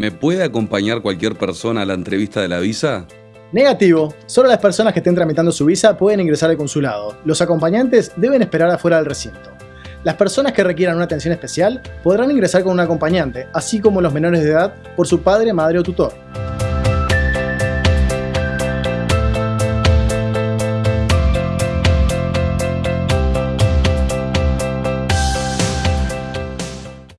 ¿Me puede acompañar cualquier persona a la entrevista de la visa? Negativo. Solo las personas que estén tramitando su visa pueden ingresar al consulado. Los acompañantes deben esperar afuera del recinto. Las personas que requieran una atención especial podrán ingresar con un acompañante, así como los menores de edad por su padre, madre o tutor.